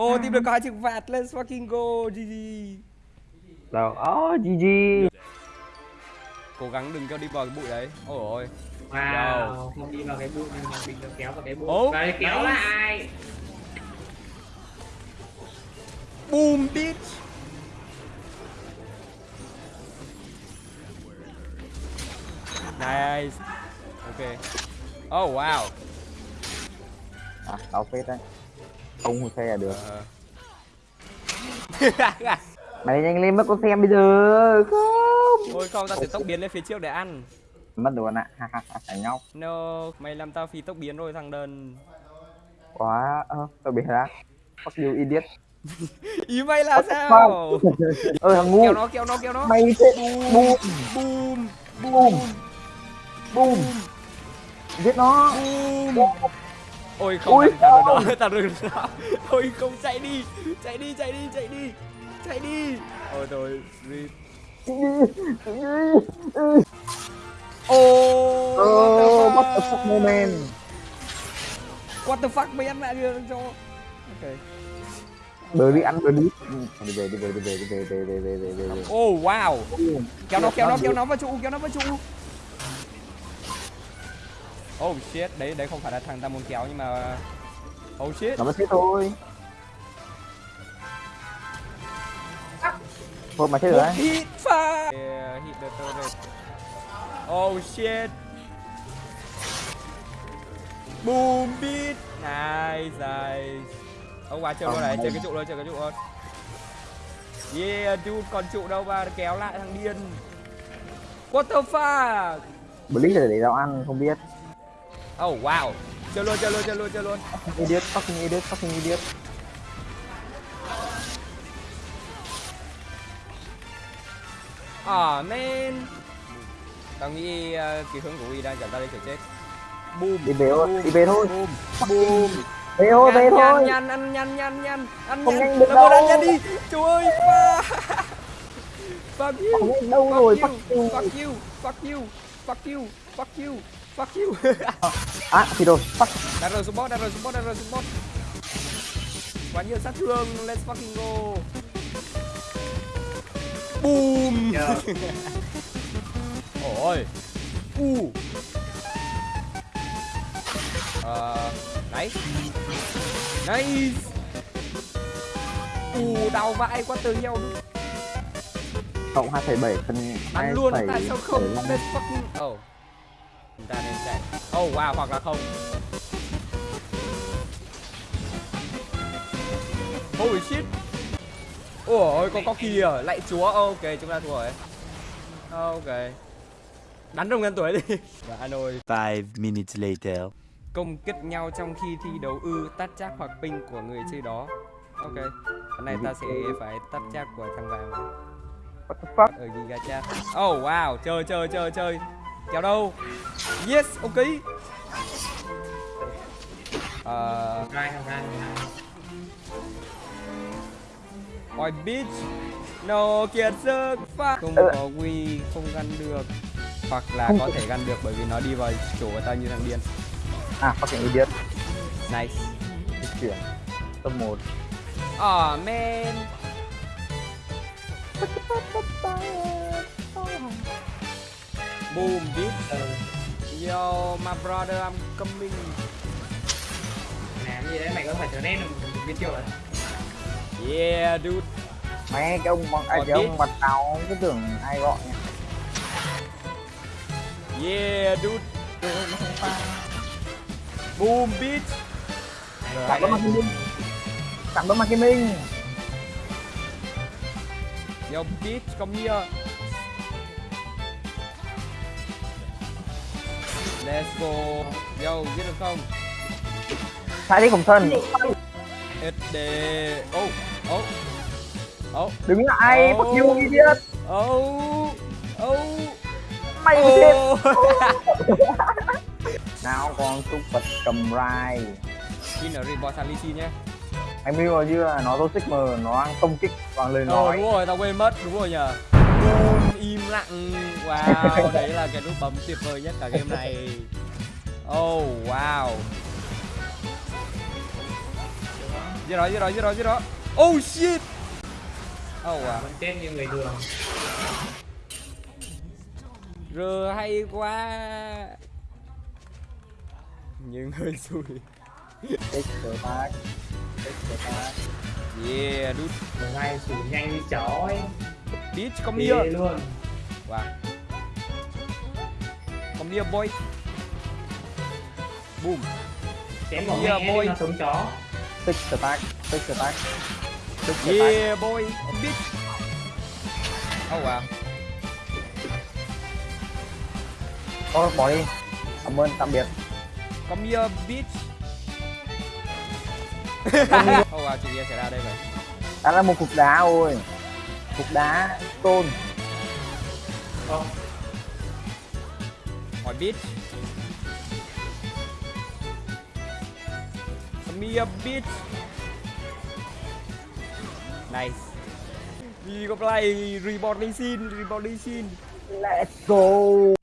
Ô, tìm được hai chữ vạt, let's fucking go, GG. Đâu, oh, GG. Cố gắng đừng cho đi vào cái bụi đấy. Ôi ôi. Wow, không đi vào cái bụi nhưng mà mình được kéo vào cái bụi. Ố, Và kéo nice. lại. Boom, bitch. Nice. Ok. Oh, wow. À, đau phết đấy. Không xe là được. Ờ. Mày nhanh lên mất con xem bây giờ. Không. Thôi không, tao sẽ tốc biến lên phía trước để ăn. Mất luôn ạ. Ha ha ha, thằng nhóc. No, mày làm tao phí tốc biến rồi thằng đần. Quá. Ơ, tao bị ra. Fuck you idiot. Ý mày là sao? Ơ thằng ngu. Kéo nó, kéo nó, kéo nó. Mày chết. Boom. Boom, Boom. Boom. Giết nó. boom. Ôi không, Ui, thằng đó, thằng đừng sao? Ôi không, chạy đi, chạy đi, chạy đi, chạy đi, chạy đi. Ôi rồi, rip. Oh, Ờ, what what the fuck moment. What the fuck mày ăn lại được cho. Ok. Bờ đi ăn bờ đi. Ừ, Đi về đi về đi về đi về về về về về về về. Oh wow. Kéo nó, kéo nó, kéo nó vào trụ, kéo nó vào trụ. Oh shit, đấy đấy không phải là thằng ta muốn kéo nhưng mà Oh shit. Nó thế thôi. Thôi mà chết rồi hit fire. Yeah, hit the turret. Oh shit. Boom beat. Nice, nice. Ông quá chơi luôn này, chơi cái trụ luôn, chơi cái trụ luôn. Yeah, dude, còn trụ đâu mà kéo lại thằng điên. What the fuck? Blitz để tao ăn không biết. Oh wow. Chơi luôn, chơi luôn, chơi luôn, chơi luôn. Fucking idiot, fucking idiot, fucking idiot. Ah man. Tao nghĩ uh, cái hướng của Uy đang dẫn ta đi phải chết. Boom. Đi về thôi, đi về thôi. Boom. Boom. Về thôi, về thôi. Nhăn, nhăn, nhăn, nhăn, nhăn, ăn Không nhanh được đâu. ăn nhăn đi. Trời ơi. Fuck. You. Fuck you. fuck you. Fuck you. Fuck you. Fuck you. Fuck you. À, thì rồi, fuck. Đặt rồi support, đặt rồi support, đặt rồi support. Quá nhiều sát thương. Let's fucking go. Boom. Ôi. U. Ờ, nice. Nice. U đau vãi quá từ nhau luôn. Cộng 2,7 phần Bắn luôn, 2,75. tại sao không? Let's fucking... Oh. Chúng ta nên chạy. Oh wow, hoặc là không. Holy shit. Ôi, có có kìa, lại chúa. Ok, chúng ta thua rồi. Ok. Đánh đồng ngân tuổi đi. Và anh ơi, Five minutes later. công kích nhau trong khi thi đấu ư tắt chắc hoặc ping của người chơi đó. Ok. Cái này ta sẽ phải tắt chắc của thằng vàng What the fuck? ở Giga Chat. Oh wow, chơi chơi chơi chơi. Kéo đâu? Yes. Ờ, rai, không rai. Ôi bitch No kiệt sức Fuck Không có Wii không gắn được Hoặc là Không có thể gắn được bởi vì nó đi vào chỗ của tao như thằng điên À, fucking idiot. Nice Di chuyển. Top 1. Aw man Boom bitch Ờ, Yo my brother I'm coming. Làm gì đấy? Mày có phải trở nên một biết chưa rồi Yeah dude. Mẹ cái ông bằng ai ông mặt táo cứ tưởng ai gọi nhỉ? Yeah dude. Boom bitch. Rồi Cảm ơn Minh. Cảm ơn Kim Minh. Yo bitch come here Let's go Yo giết được không Sai đi khổng thần. SD Oh Oh Oh Đứng lại, Oh. fuck you idiot. Oh Oh Mày mới chết. Oh Nào con súc vật cầm rai. In ở report sang Lychi nhé Anh biết rồi chưa? Nó toxic mà nó đang công kích bằng lời Ờ nói. đúng rồi tao quên mất đúng rồi nhờ im lặng. Wow đấy là cái nút bấm tuyệt vời nhất cả game này. Oh wow. Giết nó giết nó giết nó giết nó oh shit. Oh à vẫn chết như người thường. R hay quá. Nhưng hơi xui tích cờ bác tích cờ bác yeah một ngày xử nhanh như chó ấy bitch come here luôn. Wow come here boy. Boom. Chém vào Yeah, boy. nó sống chó. Tích cờ bác tích cờ bác yeah boy. Bitch oh wow thôi bỏ đi. Cảm ơn tạm biệt. Come here bitch. Oh wow chuyện gì xảy ra đây vậy đó là một cục đá ôi cục đá tôn. Không. Hỏi come here bitch nice. Đi có play reborn đi xin reborn đi xin. Let's go